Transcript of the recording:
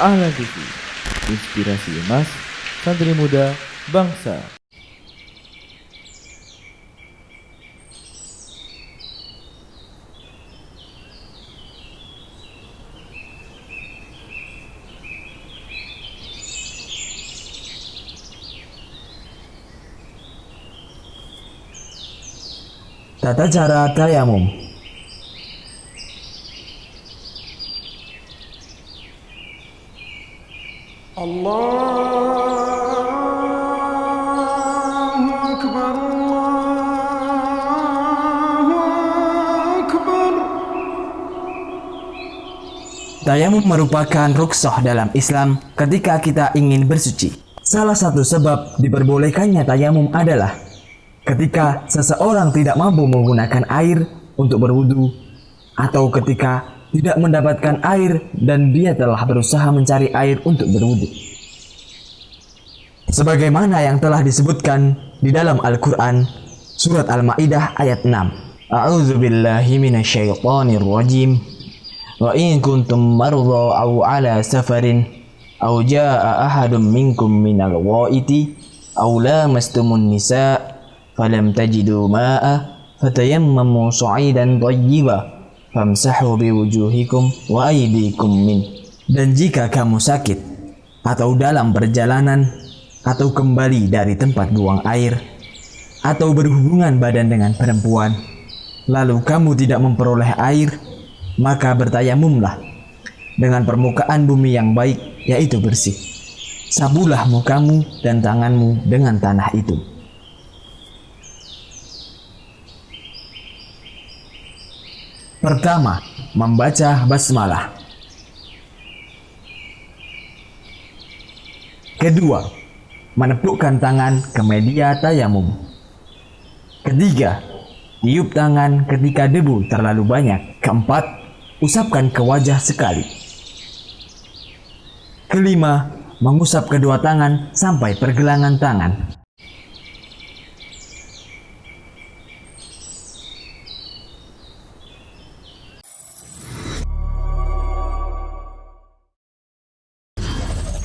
Ahlan TV, inspirasi emas, santri muda, bangsa. Tata cara tayamum. الله أكبر الله أكبر Tayamum merupakan rukshoh dalam Islam ketika kita ingin bersuci. Salah satu sebab diperbolehkannya tayamum adalah ketika seseorang tidak mampu menggunakan air untuk berwudu atau ketika tidak mendapatkan air dan dia telah berusaha mencari air untuk berwudu. Sebagaimana yang telah disebutkan di dalam Al-Quran Surat Al-Ma'idah ayat 6 A'udzu minasyaitonir rajim. Wa in kuntum marza aw ala safarin aw jaa ahadun minkum minal ghaiti aw lamastumun nisa falam tajidu ma'a fatayammamu sa'idan thayyiba famsahu biwujuhikum wa aydikum min. Dan jika kamu sakit atau dalam perjalanan atau kembali dari tempat buang air atau berhubungan badan dengan perempuan lalu kamu tidak memperoleh air maka bertayamumlah dengan permukaan bumi yang baik yaitu bersih. Sabulah mukamu dan tanganmu dengan tanah itu pertama membaca basmalah kedua menepukkan tangan ke media tayamum. Ketiga, tiup tangan ketika debu terlalu banyak. Keempat, usapkan ke wajah sekali. Kelima, mengusap kedua tangan sampai pergelangan tangan.